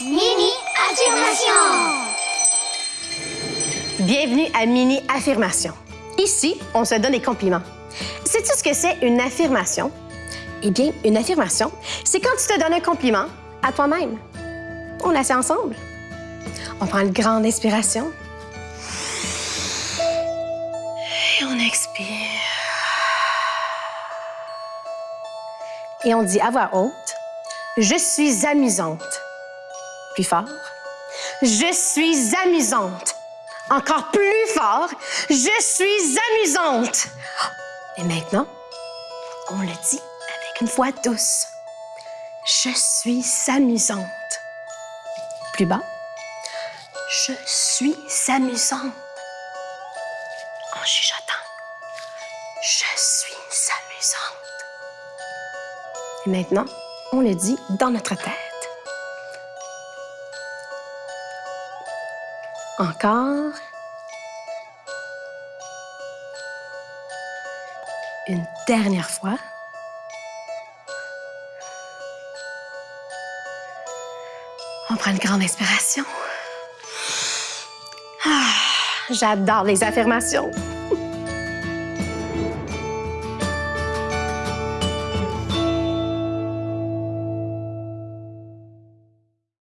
Mini affirmation. Bienvenue à Mini Affirmation. Ici, on se donne des compliments. Sais-tu ce que c'est une affirmation? Eh bien, une affirmation, c'est quand tu te donnes un compliment à toi-même. On la fait ensemble. On prend une grande inspiration. Et on expire. Et on dit à voix haute, je suis amusante. Plus fort. Je suis amusante. Encore plus fort. Je suis amusante. Et maintenant, on le dit avec une voix douce. Je suis amusante. Plus bas. Je suis amusante. En chuchotant. Je suis amusante. Et maintenant, on le dit dans notre tête. Encore. Une dernière fois. On prend une grande inspiration. Ah, J'adore les affirmations.